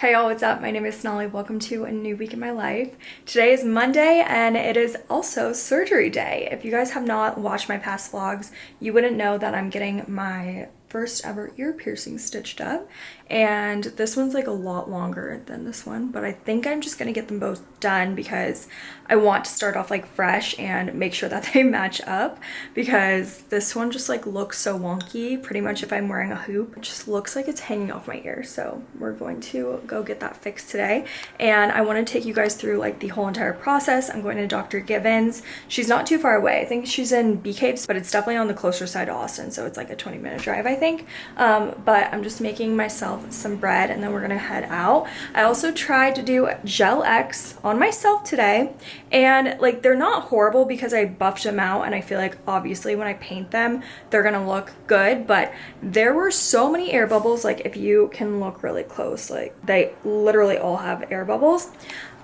Hey y'all, what's up? My name is Sonali. Welcome to a new week in my life. Today is Monday and it is also surgery day. If you guys have not watched my past vlogs, you wouldn't know that I'm getting my first ever ear piercing stitched up. And this one's like a lot longer than this one but I think I'm just gonna get them both done because I want to start off like fresh and make sure that they match up because this one just like looks so wonky. Pretty much if I'm wearing a hoop it just looks like it's hanging off my ear. So we're going to go get that fixed today. And I want to take you guys through like the whole entire process. I'm going to Dr. Givens. She's not too far away. I think she's in Bee Caves but it's definitely on the closer side of Austin so it's like a 20 minute drive I think um, but I'm just making myself some bread and then we're gonna head out. I also tried to do gel X on myself today and like they're not horrible because I buffed them out and I feel like obviously when I paint them they're gonna look good but there were so many air bubbles like if you can look really close like they literally all have air bubbles.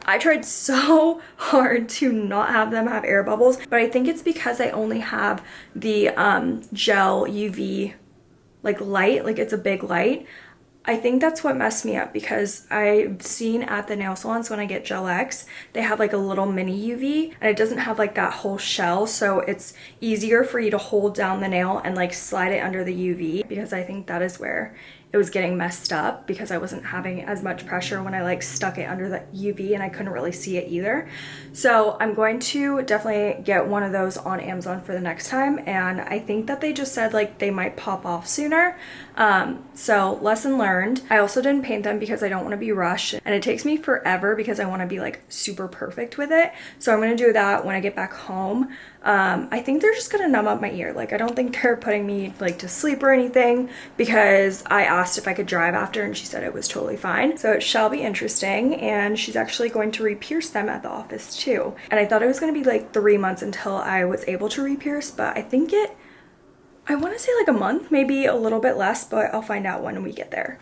I tried so hard to not have them have air bubbles, but I think it's because I only have the um, gel UV like light, like it's a big light. I think that's what messed me up because I've seen at the nail salons when I get Gel X, they have like a little mini UV and it doesn't have like that whole shell. So it's easier for you to hold down the nail and like slide it under the UV because I think that is where it was getting messed up because I wasn't having as much pressure when I like stuck it under the UV and I couldn't really see it either. So I'm going to definitely get one of those on Amazon for the next time and I think that they just said like they might pop off sooner. Um, so lesson learned. I also didn't paint them because I don't want to be rushed and it takes me forever because I want to be like super perfect with it. So I'm going to do that when I get back home. Um, I think they're just going to numb up my ear. Like I don't think they're putting me like to sleep or anything because I asked if I could drive after and she said it was totally fine. So it shall be interesting and she's actually going to re-pierce them at the office too. And I thought it was going to be like three months until I was able to re-pierce but I think it I want to say like a month, maybe a little bit less, but I'll find out when we get there.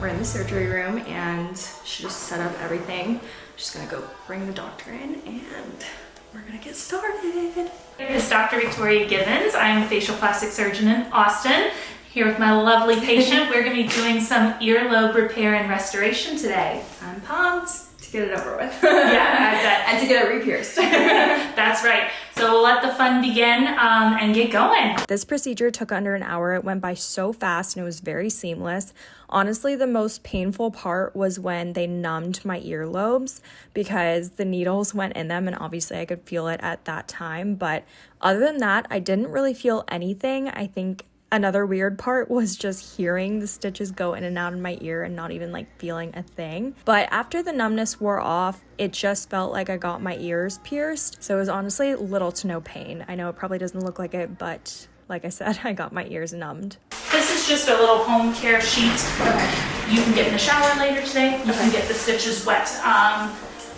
We're in the surgery room and she just set up everything. Just gonna go bring the doctor in and we're gonna get started. My name is Dr. Victoria Givens. I'm a facial plastic surgeon in Austin. Here with my lovely patient, we're gonna be doing some earlobe repair and restoration today. I'm pumped To get it over with. yeah, and to get it re-pierced. That's right. So we'll let the fun begin um, and get going. This procedure took under an hour. It went by so fast and it was very seamless. Honestly, the most painful part was when they numbed my earlobes because the needles went in them and obviously I could feel it at that time. But other than that, I didn't really feel anything. I think Another weird part was just hearing the stitches go in and out in my ear and not even like feeling a thing. But after the numbness wore off, it just felt like I got my ears pierced. So it was honestly little to no pain. I know it probably doesn't look like it, but like I said, I got my ears numbed. This is just a little home care sheet. Okay. You can get in the shower later today. You okay. can get the stitches wet. Um,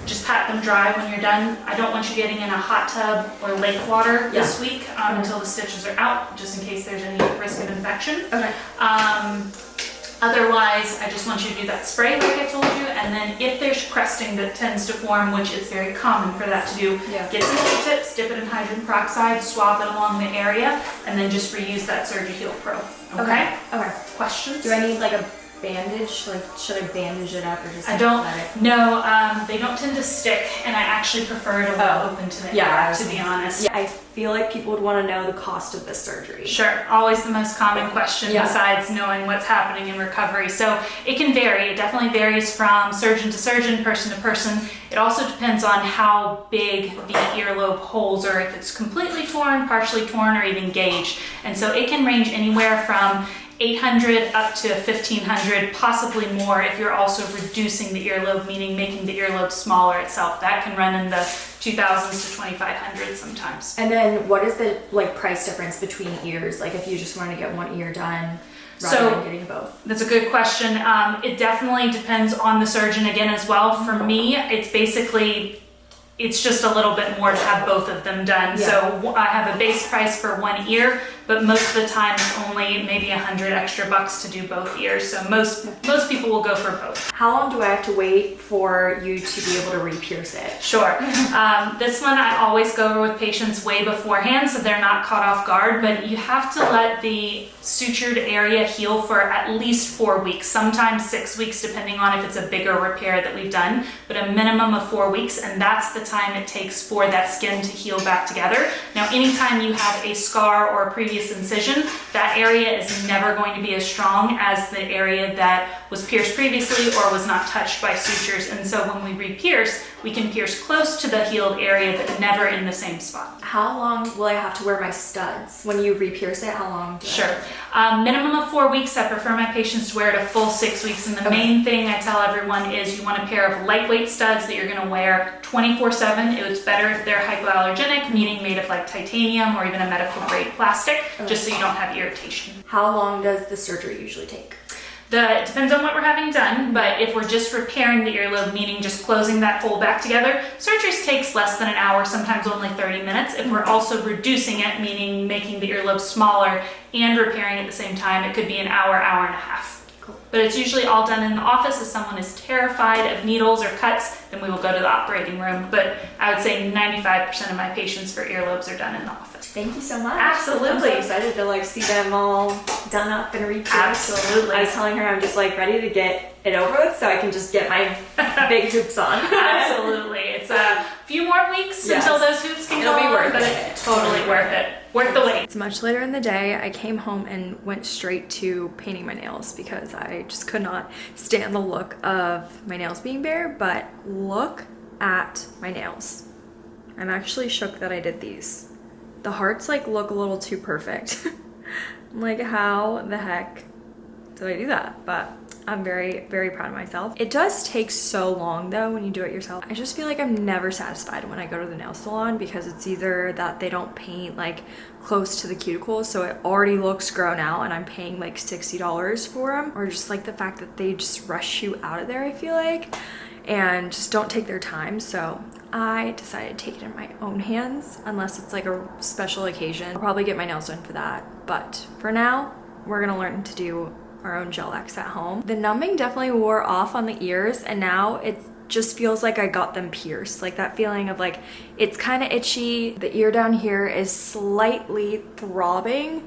just pat them dry when you're done. I don't want you getting in a hot tub or lake water yeah. this week um, mm-hmm. until the stitches are out, just in case there's any risk of infection. Okay. Um, otherwise, I just want you to do that spray like I told you, and then if there's crusting that tends to form, which is very common for that to do, yeah. get some Q-tips, dip it in hydrogen peroxide, swab it along the area, and then just reuse that Surgi-Heal Pro. Okay? Okay. okay. Questions? Do I need like a bandage? Like, should I bandage it up or just I don't, let it? no, um, they don't tend to stick and I actually prefer it oh. open to the yeah, air, to be honest. Yeah, I feel like people would want to know the cost of this surgery. Sure, always the most common question yeah. besides knowing what's happening in recovery. So it can vary, it definitely varies from surgeon to surgeon, person to person. It also depends on how big the earlobe holes are, if it's completely torn, partially torn, or even gauged. And so it can range anywhere from 800 up to 1500, possibly more if you're also reducing the earlobe, meaning making the earlobe smaller itself. That can run in the 2000s to 2500 sometimes. And then what is the like price difference between ears? Like if you just want to get one ear done rather so, than getting both? That's a good question. Um, it definitely depends on the surgeon again as well. For me, it's basically it's just a little bit more to have both of them done. Yeah. So I have a base price for one ear, but most of the time it's only maybe a hundred extra bucks to do both ears. So most most people will go for both. How long do I have to wait for you to be able to re-pierce it? Sure. Um, this one I always go with patients way beforehand so they're not caught off guard, but you have to let the sutured area heal for at least four weeks, sometimes six weeks, depending on if it's a bigger repair that we've done, but a minimum of four weeks, and that's the time it takes for that skin to heal back together. Now, anytime you have a scar or a previous incision, that area is never going to be as strong as the area that was pierced previously or was not touched by sutures. And so when we re-pierce, we can pierce close to the healed area, but never in the same spot. How long will I have to wear my studs? When you re-pierce it, how long? sure. Um, minimum of four weeks. I prefer my patients to wear it a full six weeks. And the okay. main thing I tell everyone is you want a pair of lightweight studs that you're going to wear 24-7. It's better if they're hypoallergenic, meaning made of like titanium or even a medical grade plastic, okay. just so you don't have irritation. How long does the surgery usually take? The, it depends on what we're having done, but if we're just repairing the earlobe, meaning just closing that hole back together, surgery takes less than an hour, sometimes only 30 minutes. If we're also reducing it, meaning making the earlobe smaller and repairing at the same time, it could be an hour, hour and a half. But it's usually all done in the office. If someone is terrified of needles or cuts, then we will go to the operating room. But I would say 95% of my patients for earlobes are done in the office. Thank you so much. Absolutely. I'm so excited to like see them all done up and repierced. Absolutely. I was telling her I'm just like ready to get it over with so I can just get my big hoops on. Absolutely. It's a few more weeks yes. until those hoops can It'll go be worth on, it. Totally worth it. Worth the wait. Much later in the day. I came home and went straight to painting my nails because I just could not stand the look of my nails being bare, but look at my nails. I'm actually shook that I did these the hearts like look a little too perfect. like how the heck did I do that? But I'm very, very proud of myself. It does take so long though when you do it yourself. I just feel like I'm never satisfied when I go to the nail salon because it's either that they don't paint like close to the cuticles so it already looks grown out and I'm paying like $60 for them or just like the fact that they just rush you out of there I feel like and just don't take their time. So I decided to take it in my own hands unless it's like a special occasion. I'll probably get my nails done for that. But for now, we're gonna learn to do our own gel X at home. The numbing definitely wore off on the ears and now it just feels like I got them pierced. Like that feeling of like, it's kind of itchy. The ear down here is slightly throbbing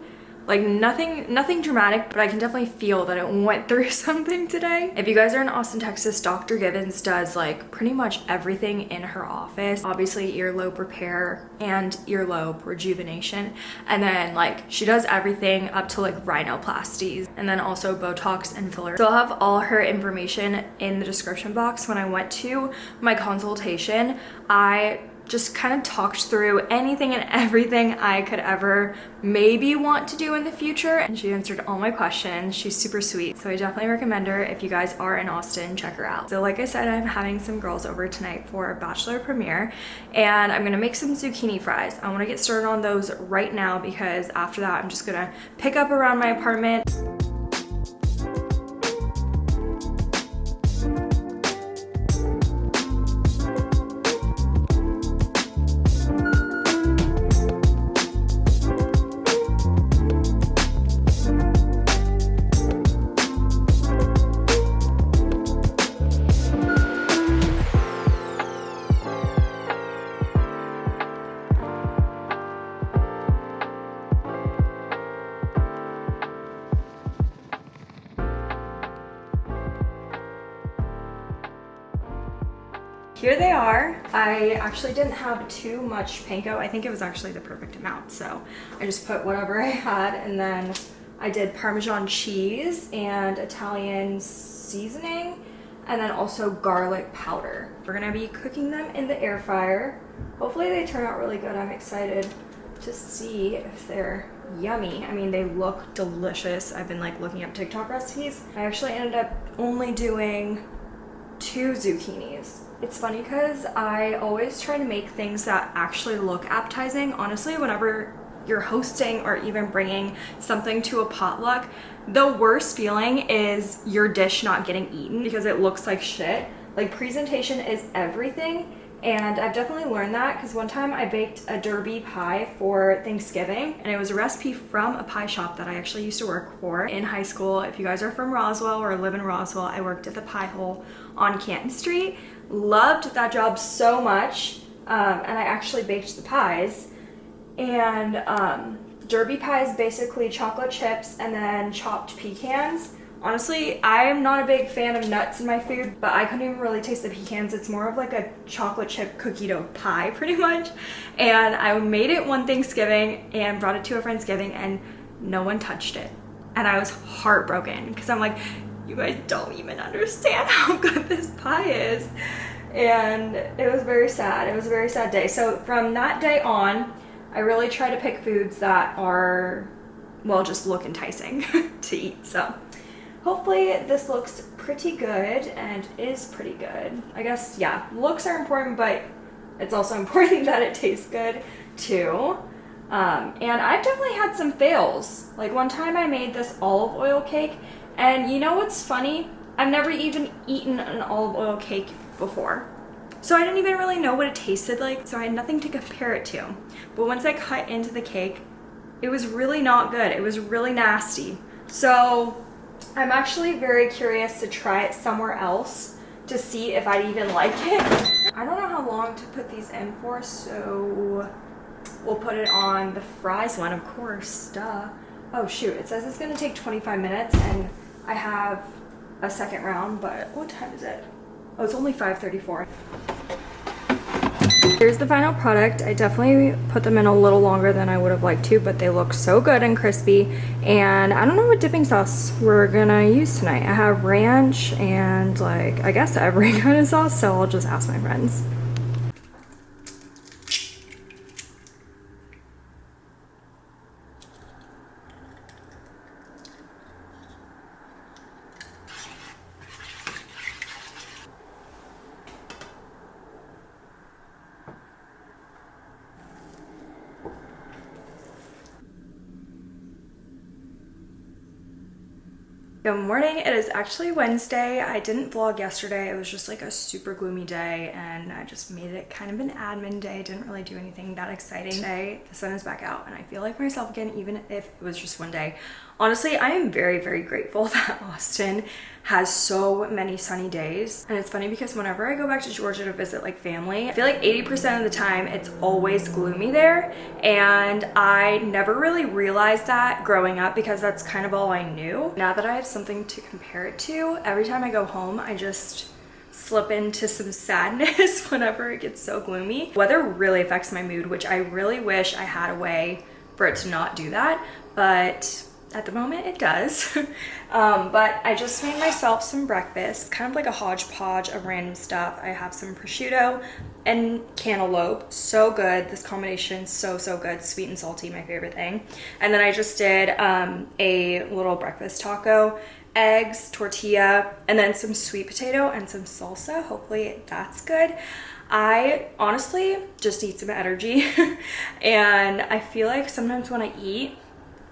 like nothing, nothing dramatic, but I can definitely feel that it went through something today. If you guys are in Austin, Texas, Dr. Givens does like pretty much everything in her office. Obviously earlobe repair and earlobe rejuvenation. And then like she does everything up to like rhinoplasties and then also Botox and filler. So I'll have all her information in the description box. When I went to my consultation, I just kind of talked through anything and everything I could ever maybe want to do in the future and she answered all my questions. She's super sweet. So I definitely recommend her if you guys are in Austin, check her out. So like I said, I'm having some girls over tonight for a bachelor premiere and I'm gonna make some zucchini fries. I wanna get started on those right now because after that I'm just gonna pick up around my apartment. Actually didn't have too much panko. I think it was actually the perfect amount. So I just put whatever I had and then I did Parmesan cheese and Italian seasoning and then also garlic powder. We're gonna be cooking them in the air fryer. Hopefully they turn out really good. I'm excited to see if they're yummy. I mean, they look delicious. I've been like looking up TikTok recipes. I actually ended up only doing two zucchinis it's funny because I always try to make things that actually look appetizing. Honestly, whenever you're hosting or even bringing something to a potluck, the worst feeling is your dish not getting eaten because it looks like shit. Like presentation is everything And I've definitely learned that because one time I baked a derby pie for Thanksgiving and it was a recipe from a pie shop that I actually used to work for in high school. If you guys are from Roswell or live in Roswell, I worked at the Pie Hole on Canton Street. Loved that job so much um, and I actually baked the pies. And um, derby pie is basically chocolate chips and then chopped pecans Honestly, I'm not a big fan of nuts in my food, but I couldn't even really taste the pecans. It's more of like a chocolate chip cookie dough pie pretty much. And I made it one Thanksgiving and brought it to a friend's Friendsgiving and no one touched it. And I was heartbroken because I'm like, you guys don't even understand how good this pie is. And it was very sad. It was a very sad day. So from that day on, I really try to pick foods that are, well, just look enticing to eat. So Hopefully this looks pretty good and is pretty good. I guess, yeah, looks are important, but it's also important that it tastes good too. Um, and I've definitely had some fails. Like one time I made this olive oil cake and you know what's funny? I've never even eaten an olive oil cake before. So I didn't even really know what it tasted like, so I had nothing to compare it to. But once I cut into the cake, it was really not good. It was really nasty. So I'm actually very curious to try it somewhere else to see if I'd even like it. I don't know how long to put these in for, so we'll put it on the fries one, of course, duh. Oh shoot, it says it's gonna take 25 minutes and I have a second round, but what time is it? Oh, it's only 5.34. Here's the final product. I definitely put them in a little longer than I would have liked to, but they look so good and crispy. And I don't know what dipping sauce we're gonna use tonight. I have ranch and like, I guess every kind of sauce, so I'll just ask my friends. Good morning. It is actually Wednesday. I didn't vlog yesterday. It was just like a super gloomy day and I just made it kind of an admin day. Didn't really do anything that exciting. Today, the sun is back out and I feel like myself again, even if it was just one day. Honestly, I am very, very grateful that Austin has so many sunny days. And it's funny because whenever I go back to Georgia to visit like family, I feel like 80% of the time it's always gloomy there. And I never really realized that growing up because that's kind of all I knew. Now that I have something to compare it to, every time I go home, I just slip into some sadness whenever it gets so gloomy. Weather really affects my mood, which I really wish I had a way for it to not do that. But at the moment it does. Um, but I just made myself some breakfast kind of like a hodgepodge of random stuff. I have some prosciutto and cantaloupe. So good. This combination so so good. Sweet and salty my favorite thing. And then I just did um, a little breakfast taco eggs tortilla and then some sweet potato and some salsa. Hopefully that's good. I honestly just need some energy. And I feel like sometimes when I eat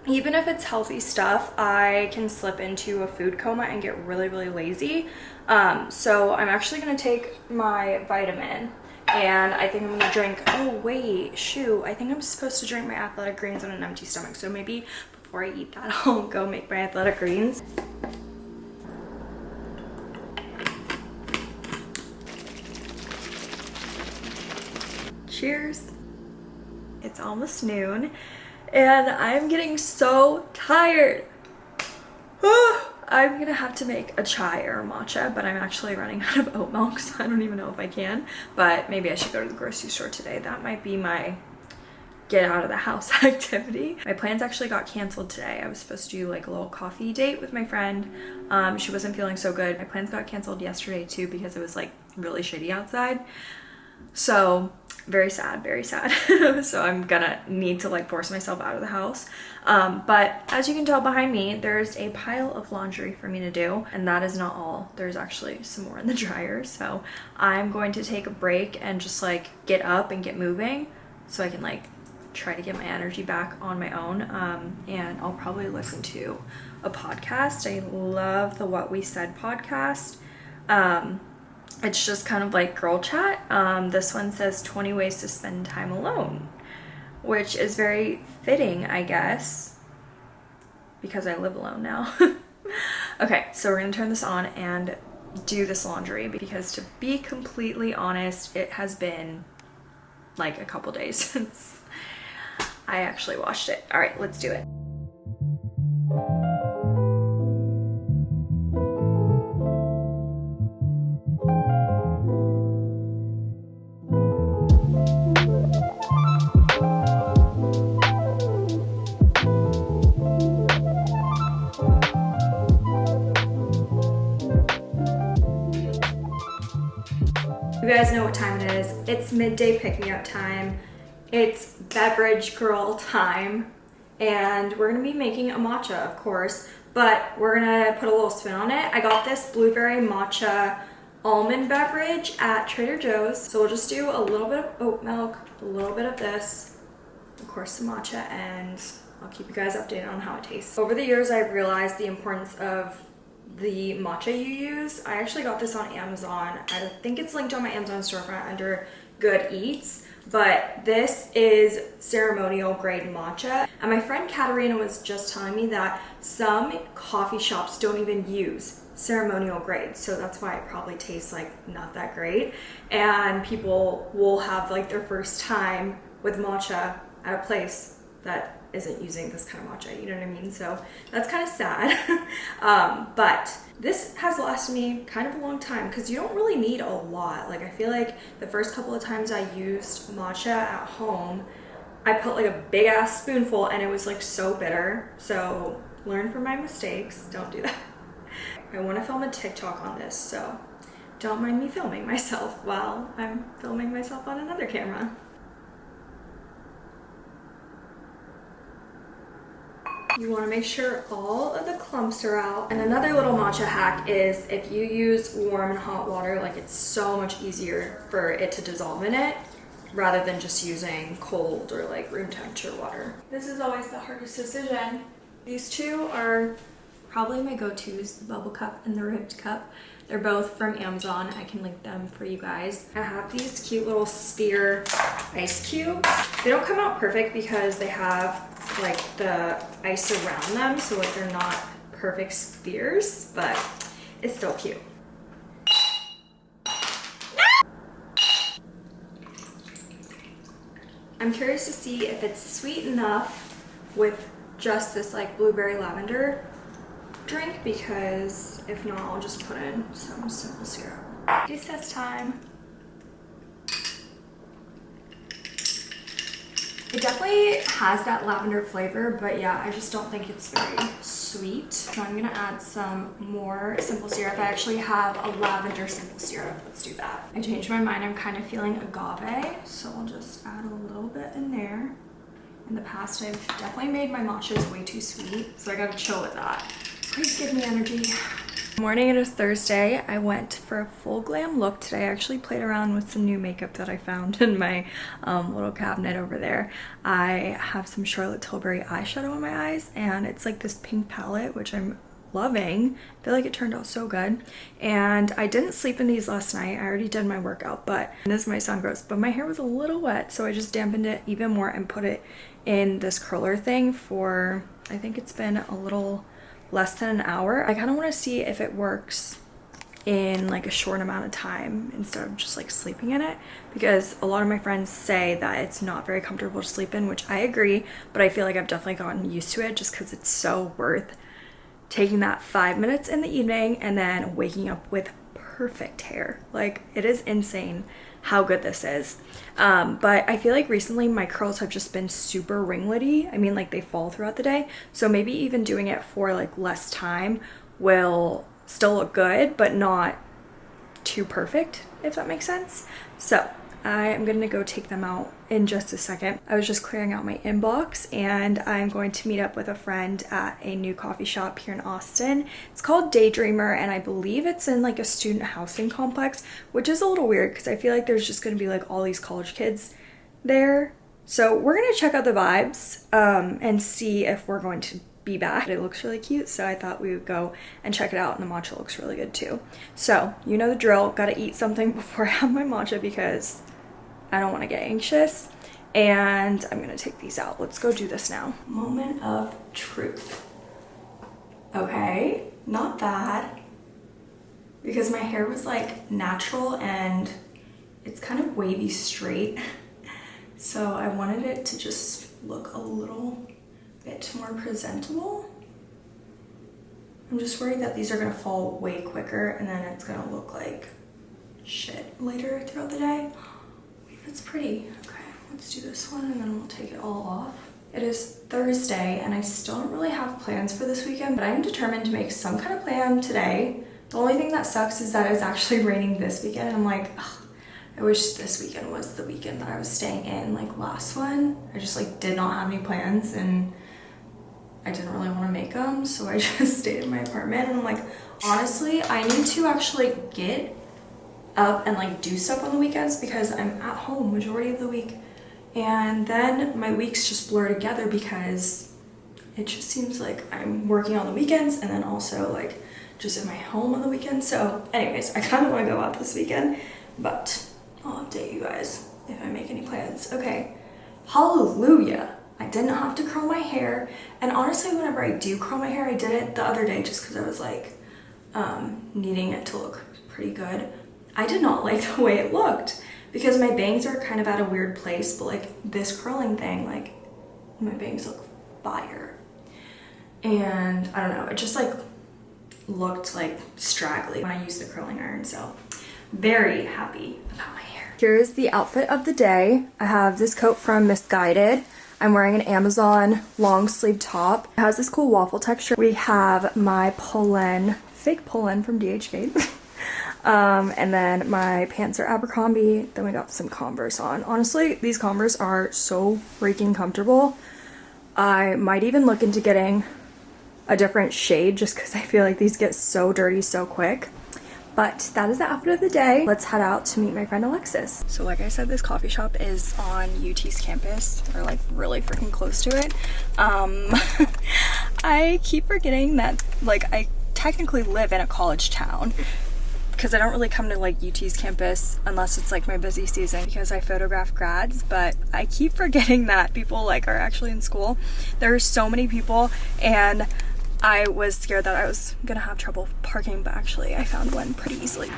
even if it's healthy stuff, I can slip into a food coma and get really, really lazy. Um, so I'm actually gonna take my vitamin and I think I'm gonna drink, oh wait, shoot, I think I'm supposed to drink my athletic greens on an empty stomach. So maybe before I eat that, I'll go make my athletic greens. Cheers. It's almost noon and I'm getting so tired. I'm gonna have to make a chai or a matcha, but I'm actually running out of oat milk, so I don't even know if I can. But maybe I should go to the grocery store today. That might be my get out of the house activity. My plans actually got canceled today. I was supposed to do like a little coffee date with my friend. Um, she wasn't feeling so good. My plans got canceled yesterday too because it was like really shitty outside. So very sad, very sad. so I'm gonna need to like force myself out of the house. Um, but as you can tell behind me, there's a pile of laundry for me to do. And that is not all. There's actually some more in the dryer. So I'm going to take a break and just like get up and get moving so I can like try to get my energy back on my own. Um, and I'll probably listen to a podcast. I love the What We Said podcast. Um, It's just kind of like girl chat. Um, this one says 20 ways to spend time alone, which is very fitting, I guess, because I live alone now. okay, so we're gonna turn this on and do this laundry because to be completely honest, it has been like a couple days since I actually washed it. All right, let's do it. What time it is. It's midday pick-me-up time. It's beverage girl time. And we're gonna be making a matcha, of course, but we're gonna put a little spin on it. I got this blueberry matcha almond beverage at Trader Joe's. So we'll just do a little bit of oat milk, a little bit of this, of course the matcha, and I'll keep you guys updated on how it tastes. Over the years, I've realized the importance of the matcha you use. I actually got this on Amazon. I think it's linked on my Amazon storefront under Good Eats, but this is ceremonial grade matcha. And my friend Katarina was just telling me that some coffee shops don't even use ceremonial grade so that's why it probably tastes like not that great and people will have like their first time with matcha at a place that isn't using this kind of matcha, you know what I mean? So that's kind of sad. um, but this has lasted me kind of a long time because you don't really need a lot. Like I feel like the first couple of times I used matcha at home, I put like a big ass spoonful and it was like so bitter. So learn from my mistakes. Don't do that. I want to film a TikTok on this, so don't mind me filming myself while I'm filming myself on another camera. You want to make sure all of the clumps are out. And another little matcha hack is if you use warm and hot water, like it's so much easier for it to dissolve in it rather than just using cold or like room temperature water. This is always the hardest decision. These two are probably my go-tos, the bubble cup and the ribbed cup. They're both from Amazon. I can link them for you guys. I have these cute little sphere ice cubes. They don't come out perfect because they have like the ice around them so like they're not perfect spheres, but it's still cute. I'm curious to see if it's sweet enough with just this like blueberry lavender drink because if not, I'll just put in some simple syrup. Test time. It definitely has that lavender flavor, but yeah, I just don't think it's very sweet. So I'm gonna add some more simple syrup. I actually have a lavender simple syrup. Let's do that. I changed my mind. I'm kind of feeling agave, so I'll just add a little bit in there. In the past, I've definitely made my matchas way too sweet, so I gotta chill with that. Please give me energy. Morning, it is Thursday. I went for a full glam look today. I actually played around with some new makeup that I found in my um, little cabinet over there. I have some Charlotte Tilbury eyeshadow on my eyes and it's like this pink palette, which I'm loving. I feel like it turned out so good. And I didn't sleep in these last night. I already did my workout, but this is my sun grows. But my hair was a little wet, so I just dampened it even more and put it in this curler thing for, I think it's been a little less than an hour. I kind of want to see if it works in like a short amount of time instead of just like sleeping in it because a lot of my friends say that it's not very comfortable to sleep in which I agree but I feel like I've definitely gotten used to it just because it's so worth taking that five minutes in the evening and then waking up with perfect hair like it is insane how good this is. Um, but I feel like recently my curls have just been super ringlety. I mean, like they fall throughout the day. So maybe even doing it for like less time will still look good, but not too perfect, if that makes sense. So I am to go take them out in just a second. I was just clearing out my inbox and I'm going to meet up with a friend at a new coffee shop here in Austin. It's called Daydreamer and I believe it's in like a student housing complex, which is a little weird because I feel like there's just to be like all these college kids there. So we're to check out the vibes um, and see if we're going to be back. It looks really cute, so I thought we would go and check it out, and the matcha looks really good too. So, you know the drill, gotta eat something before I have my matcha because I don't wanna get anxious. And I'm gonna take these out. Let's go do this now. Moment of truth. Okay, not bad. Because my hair was like natural and it's kind of wavy straight. So I wanted it to just look a little bit more presentable. I'm just worried that these are gonna fall way quicker and then it's gonna look like shit later throughout the day. That's pretty. Okay, let's do this one and then we'll take it all off. It is Thursday and I still don't really have plans for this weekend, but I'm determined to make some kind of plan today. The only thing that sucks is that it's actually raining this weekend and I'm like, ugh, I wish this weekend was the weekend that I was staying in like last one. I just like did not have any plans and I didn't really want to make them. So I just stayed in my apartment and I'm like, honestly, I need to actually get up and like do stuff on the weekends because I'm at home majority of the week. And then my weeks just blur together because it just seems like I'm working on the weekends and then also like just in my home on the weekends. So anyways, I kind of want to go out this weekend, but I'll update you guys if I make any plans. Okay, hallelujah. I didn't have to curl my hair. And honestly, whenever I do curl my hair, I did it the other day just because I was like um, needing it to look pretty good. I did not like the way it looked because my bangs are kind of at a weird place, but like this curling thing, like my bangs look fire. And I don't know, it just like looked like straggly when I used the curling iron. So very happy about my hair. Here's the outfit of the day. I have this coat from Missguided. I'm wearing an Amazon long sleeve top. It has this cool waffle texture. We have my Polène, fake Polène from DHgate. um, and then my pants are Abercrombie. Then we got some Converse on. Honestly, these Converse are so freaking comfortable. I might even look into getting a different shade just because I feel like these get so dirty so quick. But that is the outfit of the day. Let's head out to meet my friend Alexis. So like I said, this coffee shop is on UT's campus or like really freaking close to it. Um, I keep forgetting that like I technically live in a college town because I don't really come to like UT's campus unless it's like my busy season because I photograph grads, but I keep forgetting that people like are actually in school. There are so many people and I was scared that I was gonna have trouble parking, but actually I found one pretty easily.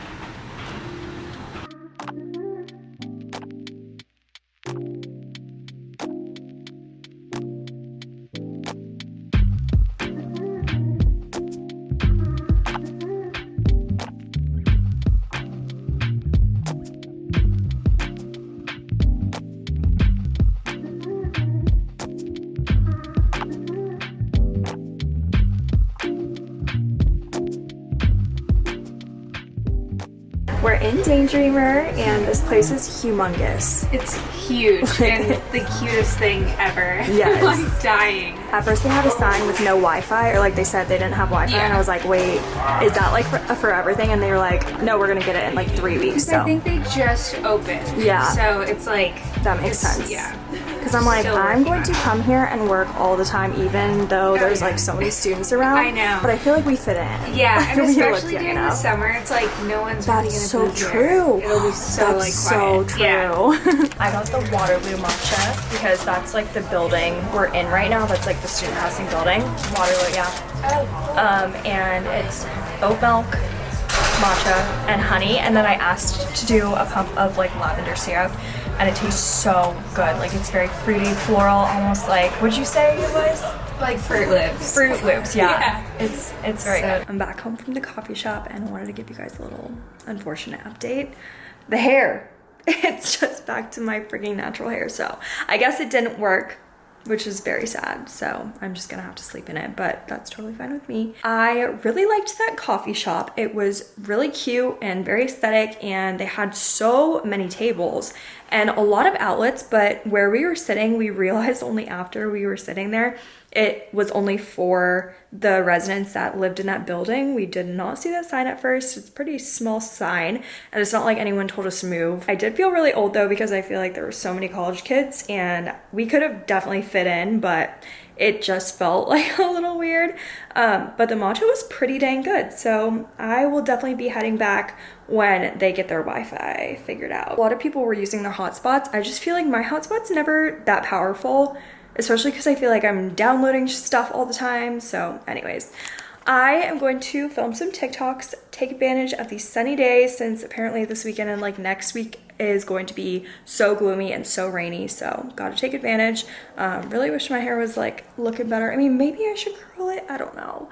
In Daydreamer and this place is humongous. It's huge and the cutest thing ever. Yes. Like dying. At first they had a sign with no Wi-Fi or like they said they didn't have Wi-Fi and I was like, wait, is that like for, for everything? And they were like, no, we're gonna get it in like three weeks. So I think they just opened. Yeah. So it's like that makes sense. Yeah. Because I'm like, Still I'm going to come here and work all the time, even though there's yeah. like so many students around. I know. But I feel like we fit in. Yeah, and We look especially young during the summer, it's like no one's really That's gonna so be there. true. It'll be so That's like so quiet. true. Yeah. I got the Waterloo matcha because that's like the building we're in right now. That's like the student housing building. Waterloo, yeah. Um, and it's oat milk, matcha, and honey. And then I asked to do a pump of like lavender syrup, and it tastes so good. Like it's very fruity, floral, almost like. What would you say it was? Like Fruit Loops. Fruit Loops, yeah. Yeah. It's it's very So- good. I'm back home from the coffee shop and I wanted to give you guys a little unfortunate update. The hair. It's just back to my freaking natural hair. So I guess it didn't work, which is very sad. So I'm just gonna have to sleep in it, but that's totally fine with me. I really liked that coffee shop. It was really cute and very aesthetic, and they had so many tables and a lot of outlets. But where we were sitting, we realized only after we were sitting there it was only for the residents that lived in that building. We did not see that sign at first. It's a pretty small sign and it's not like anyone told us to move. I did feel really old though because I feel like there were so many college kids and we could have definitely fit in, but it just felt like a little weird. Um, but the matcha was pretty dang good. So I will definitely be heading back when they get their Wi-Fi figured out. A lot of people were using their hotspots. I just feel like my hotspot's never that powerful, especially because I feel like I'm downloading stuff all the time. So anyways, I am going to film some TikToks, take advantage of these sunny days since apparently this weekend and like next week is going to be so gloomy and so rainy. So gotta take advantage. Um, really wish my hair was like looking better. I mean, maybe I should curl it. I don't know.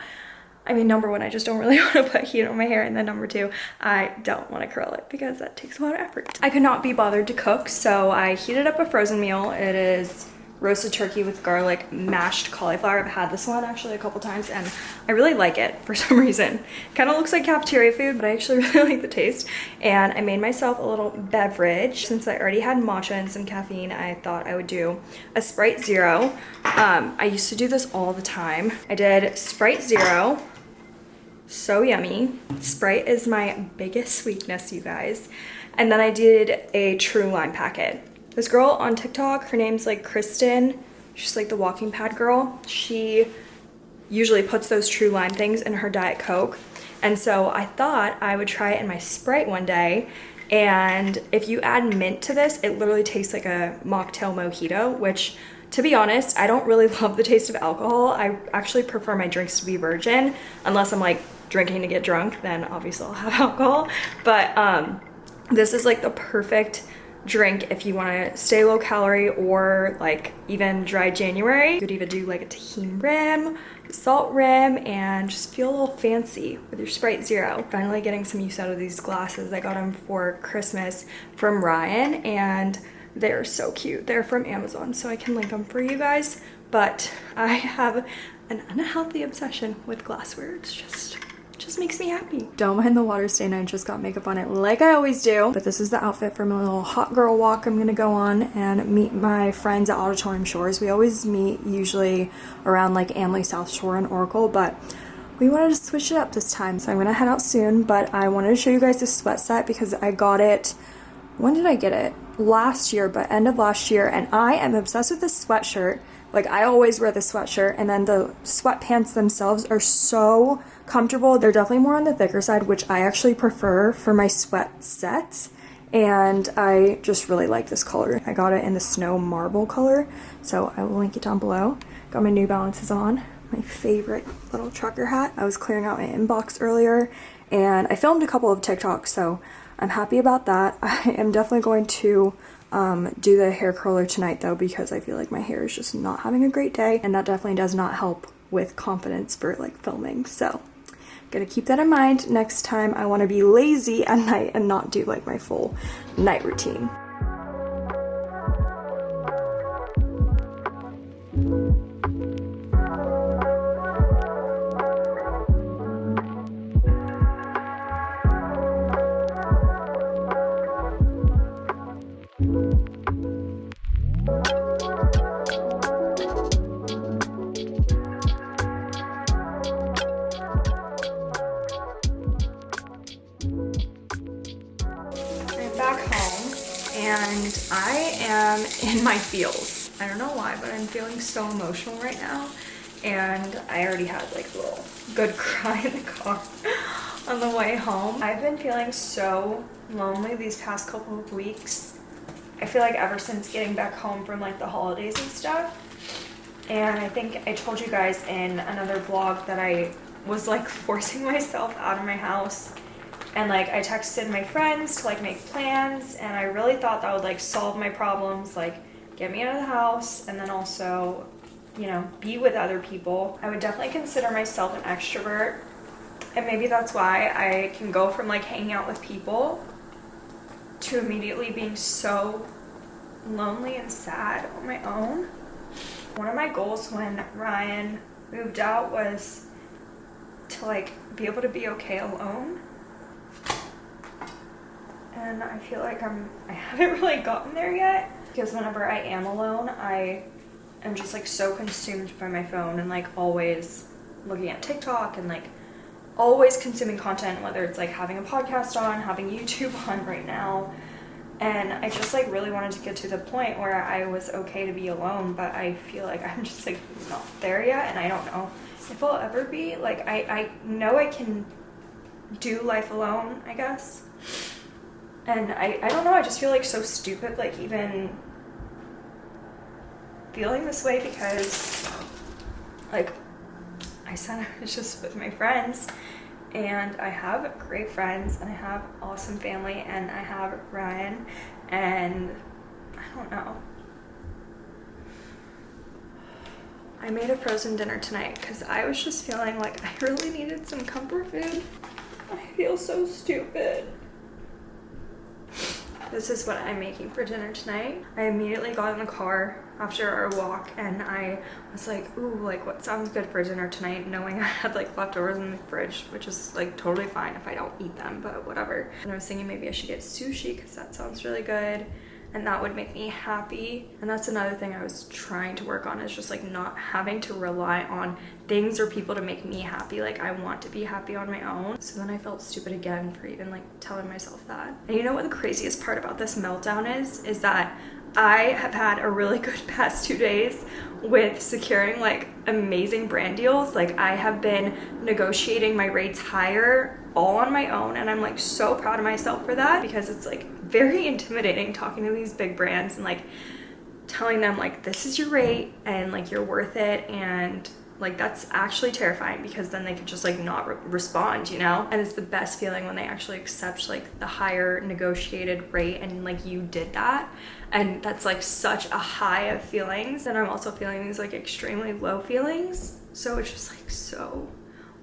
I mean, number one, I just don't really want to put heat on my hair. And then number two, I don't want to curl it because that takes a lot of effort. I could not be bothered to cook. So I heated up a frozen meal. It is roasted turkey with garlic mashed cauliflower. I've had this one actually a couple times and I really like it for some reason. Kind of looks like cafeteria food, but I actually really like the taste. And I made myself a little beverage. Since I already had matcha and some caffeine, I thought I would do a Sprite Zero. Um, I used to do this all the time. I did Sprite Zero. So yummy. Sprite is my biggest weakness, you guys. And then I did a True Lime packet. This girl on TikTok, her name's like Kristen. She's like the walking pad girl. She usually puts those true lime things in her Diet Coke. And so I thought I would try it in my Sprite one day. And if you add mint to this, it literally tastes like a mocktail mojito, which to be honest, I don't really love the taste of alcohol. I actually prefer my drinks to be virgin, unless I'm like drinking to get drunk, then obviously I'll have alcohol. But um, this is like the perfect drink if you want to stay low calorie or like even dry January. You could even do like a Tajín rim, salt rim, and just feel a little fancy with your Sprite Zero. Finally getting some use out of these glasses. I got them for Christmas from Ryan and they're so cute. They're from Amazon, so I can link them for you guys. But I have an unhealthy obsession with glassware. It's just just makes me happy. Don't mind the water stain, I just got makeup on it like I always do. But this is the outfit for my little hot girl walk I'm gonna go on and meet my friends at Auditorium Shores. We always meet usually around like AMLI South Shore and Oracle, but we wanted to switch it up this time. So I'm gonna head out soon, but I wanted to show you guys this sweat set because I got it, when did I get it? Last year, but end of last year, and I am obsessed with this sweatshirt. Like I always wear the sweatshirt and then the sweatpants themselves are so comfortable. They're definitely more on the thicker side, which I actually prefer for my sweat sets. And I just really like this color. I got it in the snow marble color, so I will link it down below. Got my New Balances on, my favorite little trucker hat. I was clearing out my inbox earlier, and I filmed a couple of TikToks, so I'm happy about that. I am definitely going to um, do the hair curler tonight though because I feel like my hair is just not having a great day and that definitely does not help with confidence for like filming. So Gonna keep that in mind next time I want to be lazy at night and not do like my full night routine. I am in my feels. I don't know why, but I'm feeling so emotional right now. And I already had like a little good cry in the car on the way home. I've been feeling so lonely these past couple of weeks. I feel like ever since getting back home from like the holidays and stuff. And I think I told you guys in another vlog that I was like forcing myself out of my house and like I texted my friends to like make plans and I really thought that would like solve my problems like get me out of the house and then also you know be with other people. I would definitely consider myself an extrovert and maybe that's why I can go from like hanging out with people to immediately being so lonely and sad on my own. One of my goals when Ryan moved out was to like be able to be okay alone and I feel like I'm I haven't really gotten there yet because whenever I am alone I am just like so consumed by my phone and like always looking at TikTok and like always consuming content, whether it's like having a podcast on, having YouTube on right now. And I just like really wanted to get to the point where I was okay to be alone, but I feel like I'm just like not there yet and I don't know if I'll ever be. Like I, I know I can do life alone, I guess. And I, I don't know, I just feel like so stupid, like even feeling this way because like I said I was just with my friends and I have great friends and I have awesome family and I have Ryan and I don't know. I made a frozen dinner tonight because I was just feeling like I really needed some comfort food. I feel so stupid. This is what I'm making for dinner tonight. I immediately got in the car after our walk and I was like, ooh, like what sounds good for dinner tonight, knowing I had like leftovers in the fridge, which is like totally fine if I don't eat them, but whatever. And I was thinking maybe I should get sushi because that sounds really good and that would make me happy. And that's another thing I was trying to work on is just like not having to rely on things or people to make me happy. Like I want to be happy on my own. So then I felt stupid again for even like telling myself that. And you know what the craziest part about this meltdown is? Is that I have had a really good past two days with securing like amazing brand deals. Like I have been negotiating my rates higher all on my own and I'm like so proud of myself for that because it's like very intimidating talking to these big brands and like telling them like this is your rate and like you're worth it and like that's actually terrifying because then they could just like not re respond you know? And it's the best feeling when they actually accept like the higher negotiated rate and like you did that. And that's like such a high of feelings. And i'm also feeling these like extremely low feelings. So it's just like so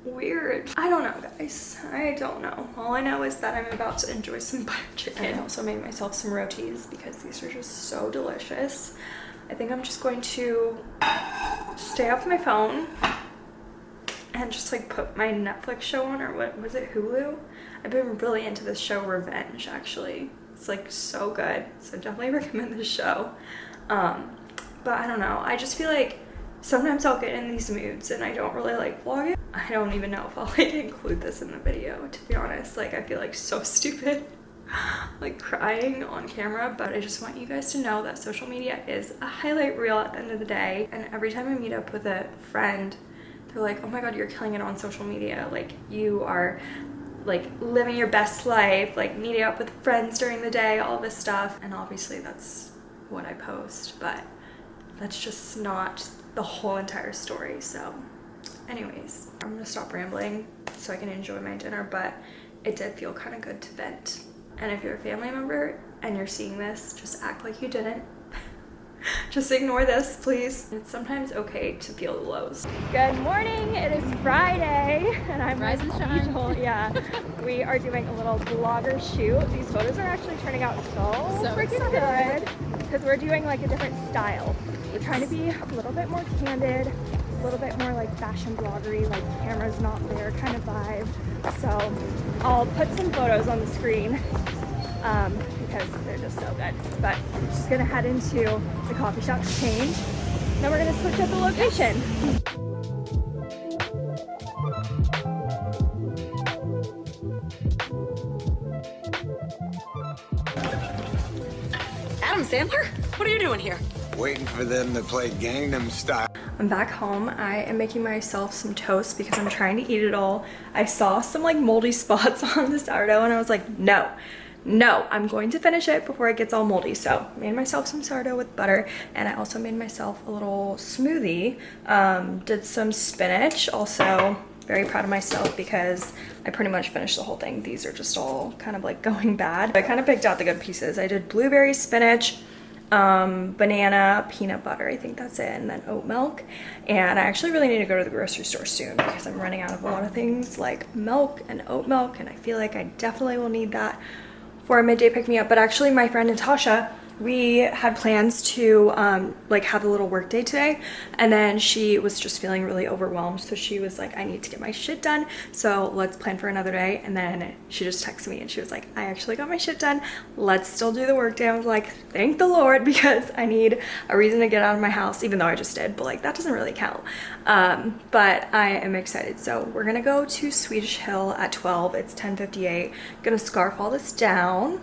weird. I don't know guys. I don't know. All i know is that i'm about to enjoy some butter chicken i also made myself some rotis because these are just so delicious i think i'm just going to stay off my phone and just like put my netflix show on or what was it hulu i've been really into this show revenge actually it's like so good so definitely recommend this show um but i don't know i just feel like sometimes I'll get in these moods and I don't really like vlogging. I don't even know if I'll like include this in the video to be honest. Like I feel like so stupid like crying on camera but I just want you guys to know that social media is a highlight reel at the end of the day and every time I meet up with a friend they're like oh my god you're killing it on social media like you are like living your best life like meeting up with friends during the day all this stuff and obviously that's what I post but that's just not the whole entire story. So anyways, I'm gonna stop rambling so I can enjoy my dinner, but it did feel kind of good to vent. And if you're a family member and you're seeing this, just act like you didn't. just ignore this, please. It's sometimes okay to feel the lows. Good morning, it is Friday, and I'm Rise and shine. Yeah, we are doing a little blogger shoot. These photos are actually turning out so, So freaking good because we're doing like a different style. We're trying to be a little bit more candid, a little bit more like fashion bloggery, like cameras not there kind of vibe. So I'll put some photos on the screen um, because they're just so good. But I'm just gonna head into the coffee shop to change. Then we're gonna switch up the location. Adam Sandler? What are you doing here? Waiting for them to play Gangnam Style. I'm back home. I am making myself some toast because I'm trying to eat it all. I saw some like moldy spots on the sourdough and I was like, no, no, I'm going to finish it before it gets all moldy. So made myself some sourdough with butter and I also made myself a little smoothie. Um, did some spinach also very proud of myself because I pretty much finished the whole thing. These are just all kind of like going bad. I kind of picked out the good pieces. I did blueberry spinach, um, banana, peanut butter, I think that's it, and then oat milk. And I actually really need to go to the grocery store soon because I'm running out of a lot of things like milk and oat milk and I feel like I definitely will need that for a midday pick me up. But actually my friend Natasha we had plans to um, like have a little work day today and then she was just feeling really overwhelmed so she was like I need to get my shit done so let's plan for another day. And then she just texted me and she was like I actually got my shit done. Let's still do the work day. I was like thank the lord because I need a reason to get out of my house even though I just did but like that doesn't really count. Um, but I am excited. So we're gonna go to Swedish Hill at 12 it's 10:58. gonna scarf all this down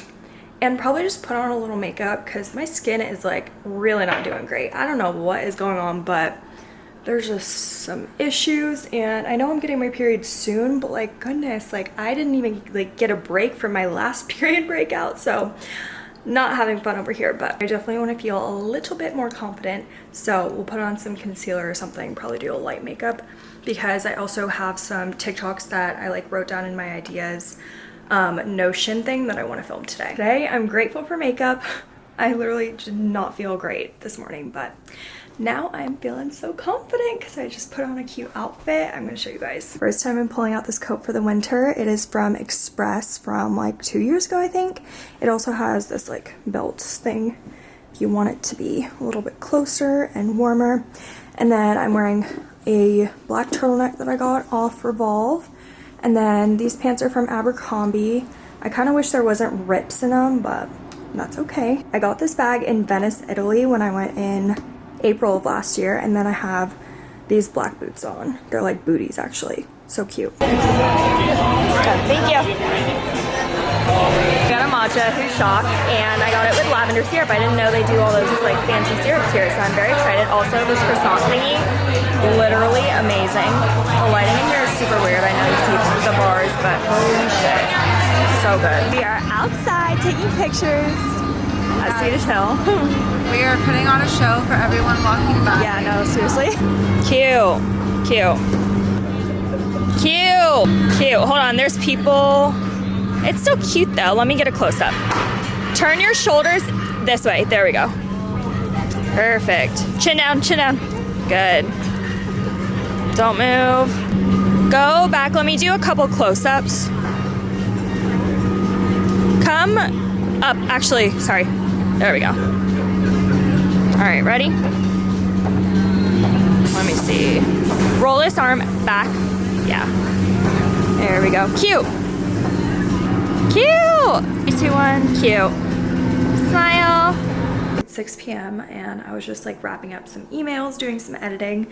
and probably just put on a little makeup because my skin is like really not doing great. I don't know what is going on, but there's just some issues and I know I'm getting my period soon, but like goodness, like I didn't even like get a break from my last period breakout. So not having fun over here, but I definitely want to feel a little bit more confident. So we'll put on some concealer or something, probably do a light makeup because I also have some TikToks that I like wrote down in my ideas um, Notion thing that I want to film today. Today, I'm grateful for makeup. I literally did not feel great this morning, but now I'm feeling so confident because I just put on a cute outfit. I'm going to show you guys. First time I'm pulling out this coat for the winter. It is from Express from like two years ago, I think. It also has this like belt thing if you want it to be a little bit closer and warmer. And then I'm wearing a black turtleneck that I got off Revolve. And then these pants are from Abercrombie. I kind of wish there wasn't rips in them, but that's okay. I got this bag in Venice, Italy when I went in April of last year. And then I have these black boots on. They're like booties actually. So cute. Thank you got a matcha who's shocked and I got it with lavender syrup. I didn't know they do all those like fancy syrups here so I'm very excited. Also this croissant thingy, literally amazing. The lighting in here is super weird. I know you see the bars but holy shit, so good. We are outside taking pictures at Swedish Hill. we are putting on a show for everyone walking by. Yeah, no, seriously. Cute, cute. Cute, cute. Hold on, there's people it's so cute though. Let me get a close up. Turn your shoulders this way. There we go. Perfect. Chin down, chin down. Good. Don't move. Go back. Let me do a couple close ups. Come up. Actually, sorry. There we go. All right, ready? Let me see. Roll this arm back. Yeah. There we go. Cute. Cute! Three, two, one, cute. Smile. It's 6 p.m. and I was just like wrapping up some emails, doing some editing,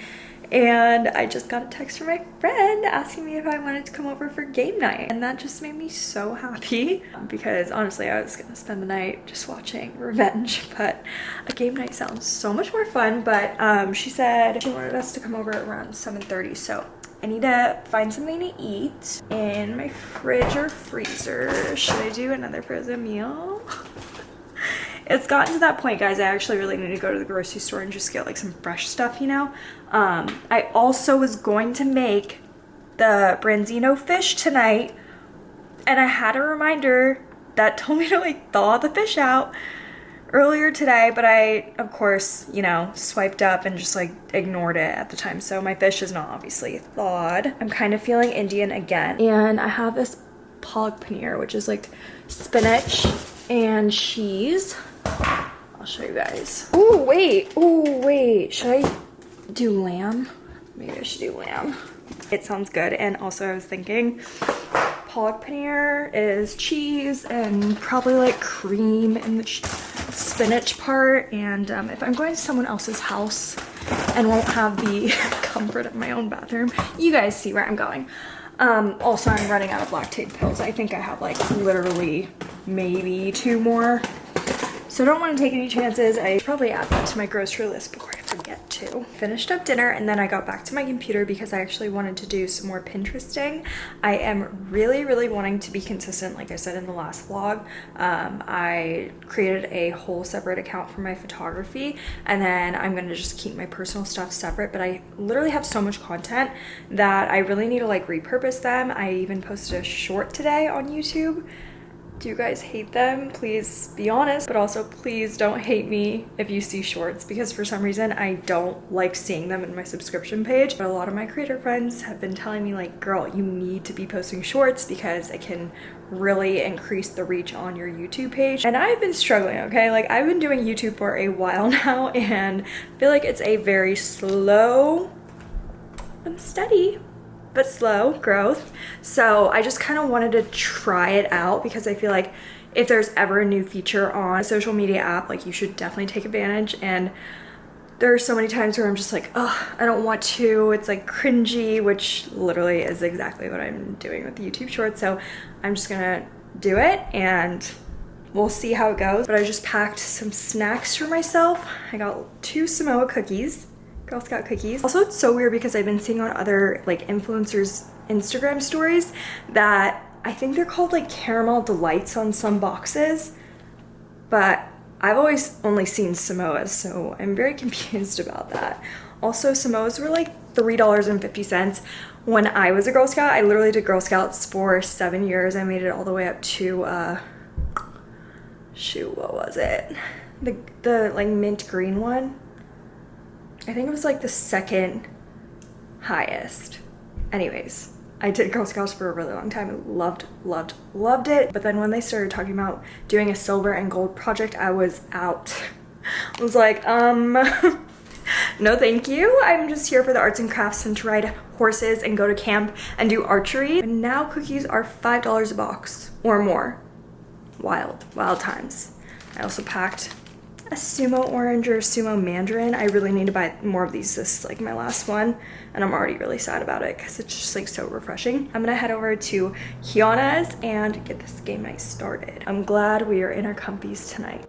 and I just got a text from my friend asking me if I wanted to come over for game night. And that just made me so happy because honestly, I was gonna spend the night just watching Revenge, but a game night sounds so much more fun. But um, she said she wanted us to come over around 7.30, so I need to find something to eat in my fridge or freezer. Should I do another frozen meal? it's gotten to that point, guys. I actually really need to go to the grocery store and just get like some fresh stuff, you know? Um, I also was going to make the branzino fish tonight and I had a reminder that told me to like thaw the fish out earlier today, but I, of course, you know, swiped up and just like ignored it at the time. So my fish is not obviously thawed. I'm kind of feeling Indian again. And I have this palak paneer, which is like spinach and cheese. I'll show you guys. Oh, wait. Oh, wait. Should I do lamb? Maybe I should do lamb. It sounds good. And also I was thinking palak paneer is cheese and probably like cream in the spinach part and um, if I'm going to someone else's house and won't have the comfort of my own bathroom, you guys see where I'm going. Um, also, I'm running out of Lactaid pills. I think I have like literally maybe two more. So I don't want to take any chances. I probably add that to my grocery list before I forget to. Finished up dinner and then I got back to my computer because I actually wanted to do some more Pinteresting. I am really, really wanting to be consistent, like I said in the last vlog. Um, I created a whole separate account for my photography and then I'm gonna just keep my personal stuff separate, but I literally have so much content that I really need to like repurpose them. I even posted a short today on YouTube Do you guys hate them? Please be honest, but also please don't hate me if you see shorts because for some reason I don't like seeing them in my subscription page. But a lot of my creator friends have been telling me like, girl, you need to be posting shorts because it can really increase the reach on your YouTube page. And I've been struggling, okay? Like I've been doing YouTube for a while now and I feel like it's a very slow and steady but slow growth. So I just kind of wanted to try it out because I feel like if there's ever a new feature on a social media app, like you should definitely take advantage. And there are so many times where I'm just like, oh, I don't want to. It's like cringy, which literally is exactly what I'm doing with the YouTube shorts. So I'm just gonna do it and we'll see how it goes. But I just packed some snacks for myself. I got two Samoa cookies Girl Scout cookies. Also, it's so weird because I've been seeing on other like influencers Instagram stories that I think they're called like caramel delights on some boxes, but I've always only seen Samoas, so I'm very confused about that. Also, Samoas were like $3.50 when I was a Girl Scout. I literally did Girl Scouts for seven years. I made it all the way up to, uh, shoot, what was it? The, the like mint green one. I think it was like the second highest. Anyways, I did Girl Scouts for a really long time loved, loved, loved it. But then when they started talking about doing a silver and gold project, I was out. I was like, um, no thank you. I'm just here for the arts and crafts and to ride horses and go to camp and do archery. And now cookies are $5 a box or more. Wild, wild times. I also packed a sumo orange or sumo mandarin. I really need to buy more of these. This is like my last one and I'm already really sad about it because it's just like so refreshing. I'm gonna head over to Kiana's and get this game night started. I'm glad we are in our comfies tonight.